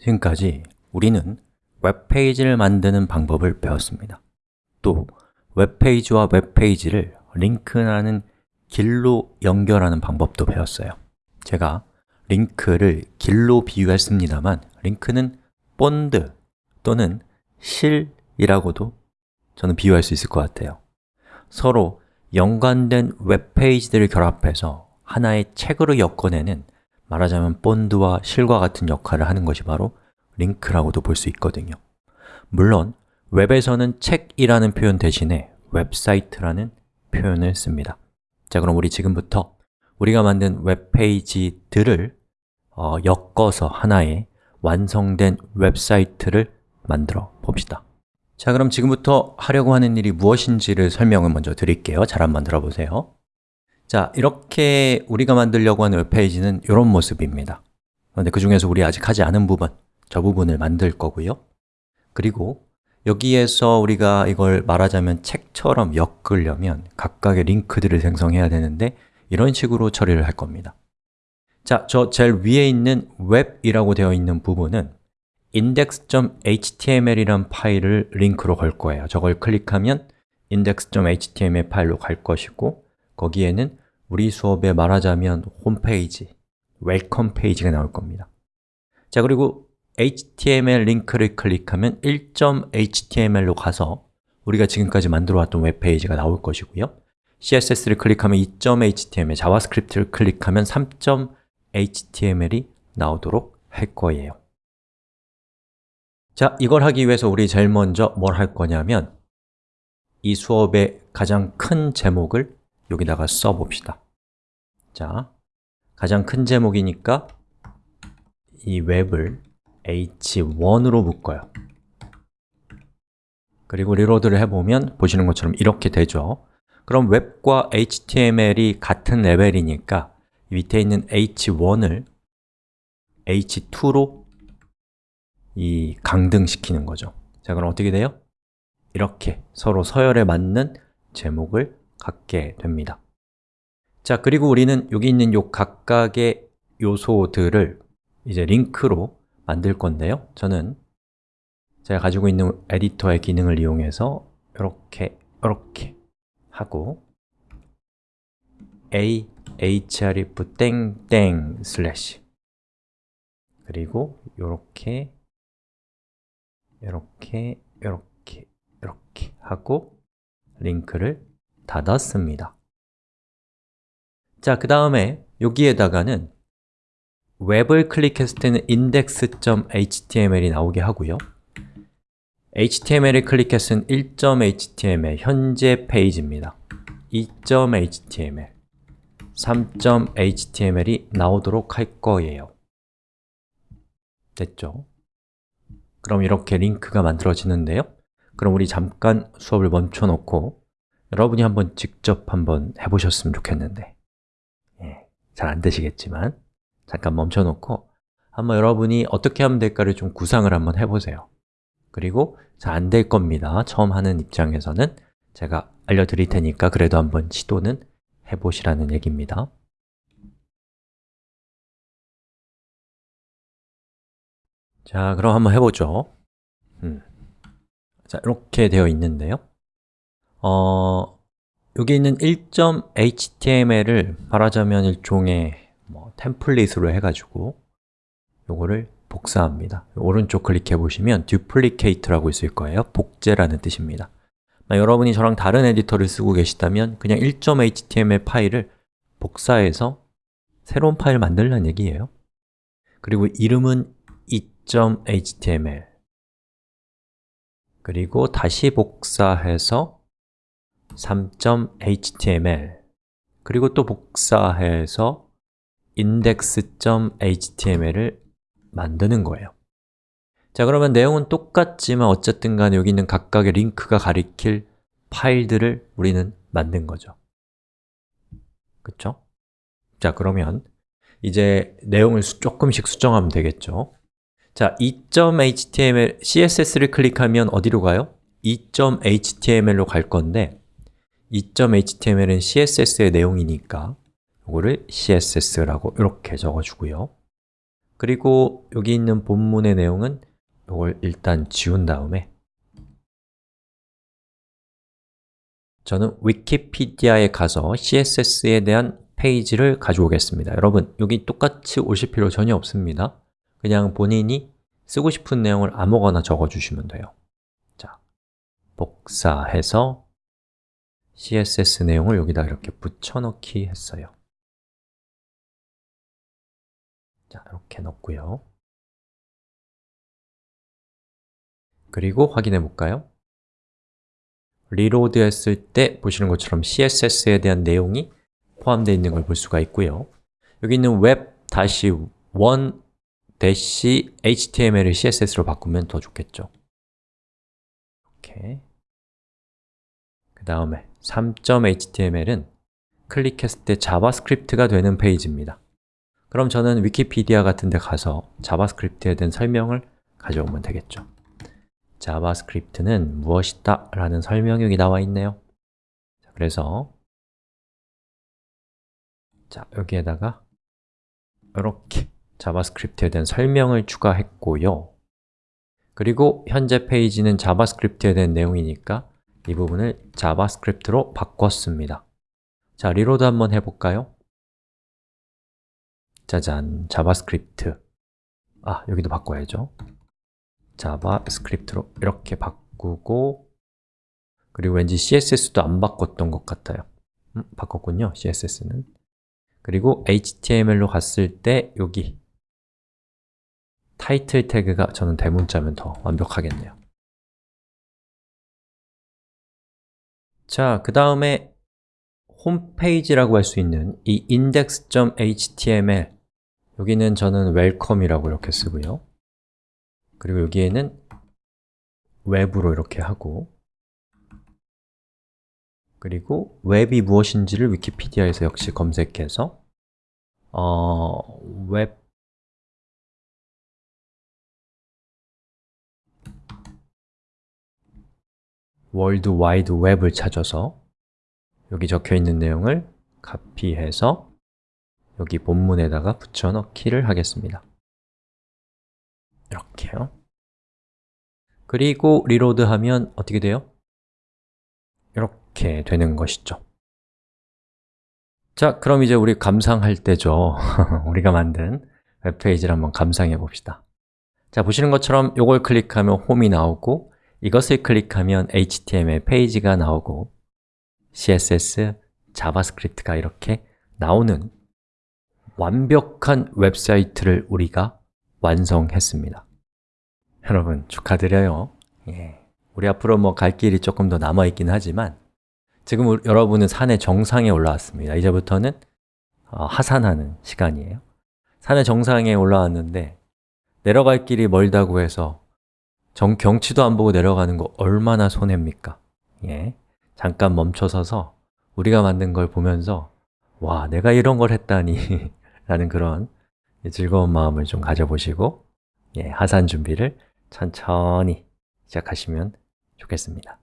지금까지 우리는 웹페이지를 만드는 방법을 배웠습니다. 또 웹페이지와 웹페이지를 링크라는 길로 연결하는 방법도 배웠어요. 제가 링크를 길로 비유했습니다만 링크는 본드 또는 실이라고도 저는 비유할 수 있을 것 같아요. 서로 연관된 웹페이지들을 결합해서 하나의 책으로 엮어내는 말하자면 본드와 실과 같은 역할을 하는 것이 바로 링크라고도 볼 수 있거든요. 물론 웹에서는 책이라는 표현 대신에 웹사이트라는 표현을 씁니다. 자, 그럼 우리 지금부터 우리가 만든 웹페이지들을 어, 엮어서 하나의 완성된 웹사이트를 만들어 봅시다. 자, 그럼 지금부터 하려고 하는 일이 무엇인지를 설명을 먼저 드릴게요. 잘 한번 들어보세요 자, 이렇게 우리가 만들려고 하는 웹페이지는 이런 모습입니다. 그런데 그 중에서 우리 아직 하지 않은 부분, 저 부분을 만들 거고요. 그리고 여기에서 우리가 이걸 말하자면 책처럼 엮으려면 각각의 링크들을 생성해야 되는데 이런 식으로 처리를 할 겁니다. 자, 저 제일 위에 있는 웹이라고 되어 있는 부분은 index.html이란 파일을 링크로 걸 거예요. 저걸 클릭하면 index.html 파일로 갈 것이고 거기에는 우리 수업에 말하자면 홈페이지, welcome 페이지가 나올 겁니다. 자 그리고 HTML 링크를 클릭하면 1.html로 가서 우리가 지금까지 만들어 왔던 웹페이지가 나올 것이고요. CSS를 클릭하면 2.html, 자바스크립트를 클릭하면 3.html이 나오도록 할 거예요. 자, 이걸 하기 위해서 우리 제일 먼저 뭘 할 거냐면 이 수업의 가장 큰 제목을 여기다가 써봅시다. 자, 가장 큰 제목이니까 이 웹을 h1으로 묶어요. 그리고 리로드를 해보면 보시는 것처럼 이렇게 되죠. 그럼 웹과 HTML이 같은 레벨이니까 밑에 있는 h1을 h2로 이 강등시키는 거죠. 자, 그럼 어떻게 돼요? 이렇게 서로 서열에 맞는 제목을 갖게 됩니다. 자, 그리고 우리는 여기 있는 요 각각의 요소들을 이제 링크로 만들 건데요. 저는 제가 가지고 있는 에디터의 기능을 이용해서 이렇게, 이렇게 하고 a href 땡땡 슬래시 그리고 이렇게 이렇게, 이렇게, 이렇게 하고 링크를 닫았습니다. 자, 그 다음에 여기에다가는 웹을 클릭했을 때는 index.html이 나오게 하고요. HTML을 클릭했을 때는 1.html, 현재 페이지입니다. 2.html, 3.html이 나오도록 할 거예요. 됐죠? 그럼 이렇게 링크가 만들어지는데요. 그럼 우리 잠깐 수업을 멈춰 놓고 여러분이 한번 직접 한번 해보셨으면 좋겠는데. 예, 잘 안 되시겠지만 잠깐 멈춰 놓고 한번 여러분이 어떻게 하면 될까를 좀 구상을 한번 해보세요. 그리고 잘 안 될 겁니다. 처음 하는 입장에서는 제가 알려드릴 테니까 그래도 한번 시도는 해보시라는 얘기입니다. 자, 그럼 한번 해보죠. 음. 자, 이렇게 되어 있는데요 어, 여기 있는 1.html을 말하자면 일종의 뭐 템플릿으로 해가지고 요거를 복사합니다. 오른쪽 클릭해 보시면 duplicate라고 있을 거예요. 복제라는 뜻입니다. 여러분이 저랑 다른 에디터를 쓰고 계시다면 그냥 1.html 파일을 복사해서 새로운 파일 만들라는 얘기예요. 그리고 이름은 2.html 그리고 다시 복사해서 3.html 그리고 또 복사해서 index.html을 만드는 거예요 자, 그러면 내용은 똑같지만 어쨌든 간에 여기 있는 각각의 링크가 가리킬 파일들을 우리는 만든 거죠 그쵸? 자, 그러면 이제 내용을 수, 조금씩 수정하면 되겠죠 자, 2.html, css를 클릭하면 어디로 가요? 2.html로 갈 건데 2.html은 css의 내용이니까 이거를 css라고 이렇게 적어주고요. 그리고 여기 있는 본문의 내용은 이걸 일단 지운 다음에 저는 위키피디아에 가서 CSS에 대한 페이지를 가져오겠습니다. 여러분, 여기 똑같이 오실 필요 전혀 없습니다. 그냥 본인이 쓰고 싶은 내용을 아무거나 적어주시면 돼요. 자, 복사해서 CSS 내용을 여기다 이렇게 붙여넣기 했어요. 자, 이렇게 넣고요. 그리고 확인해 볼까요? reload 했을 때 보시는 것처럼 CSS에 대한 내용이 포함되어 있는 걸 볼 수가 있고요. 여기 있는 web-1 HTML을 CSS로 바꾸면 더 좋겠죠. 이렇게 그 다음에 3.html은 클릭했을 때 자바스크립트가 되는 페이지입니다. 그럼 저는 위키피디아 같은 데 가서 자바스크립트에 대한 설명을 가져오면 되겠죠. 자바스크립트는 무엇이다? 라는 설명이 나와 있네요. 그래서 자, 여기에다가 이렇게 자바스크립트에 대한 설명을 추가했고요. 그리고 현재 페이지는 자바스크립트에 대한 내용이니까 이 부분을 자바스크립트로 바꿨습니다. 자, reload 한번 해볼까요? 짜잔, 자바스크립트. 아, 여기도 바꿔야죠. 자바스크립트로 이렇게 바꾸고 그리고 왠지 CSS도 안 바꿨던 것 같아요. 음, 바꿨군요, CSS는. 그리고 HTML로 갔을 때 여기 타이틀 태그가 저는 대문자면 더 완벽하겠네요 자, 그 다음에 홈페이지라고 할 수 있는 이 index.html 여기는 저는 welcome이라고 이렇게 쓰고요. 그리고 여기에는 웹으로 이렇게 하고 그리고 웹이 무엇인지를 위키피디아에서 역시 검색해서 어, 웹 월드 와이드 웹을 찾아서 여기 적혀 있는 내용을 카피해서 여기 본문에다가 붙여넣기를 하겠습니다. 이렇게요. 그리고 reload하면 어떻게 돼요? 이렇게 되는 것이죠. 자, 그럼 이제 우리 감상할 때죠. 우리가 만든 웹페이지를 한번 감상해 봅시다. 자, 보시는 것처럼 이걸 클릭하면 홈이 나오고 이것을 클릭하면 HTML 페이지가 나오고 CSS, 자바스크립트가 이렇게 나오는 완벽한 웹사이트를 우리가 완성했습니다. 여러분 축하드려요. 예. 우리 앞으로 뭐 갈 길이 조금 더 남아있긴 하지만 지금 우리, 여러분은 산의 정상에 올라왔습니다. 이제부터는 어, 하산하는 시간이에요. 산의 정상에 올라왔는데 내려갈 길이 멀다고 해서 정, 경치도 안 보고 내려가는 거 얼마나 손해입니까? 예. 잠깐 멈춰서서 우리가 만든 걸 보면서 와, 내가 이런 걸 했다니 라는 그런 즐거운 마음을 좀 가져보시고 예, 하산 준비를 천천히 시작하시면 좋겠습니다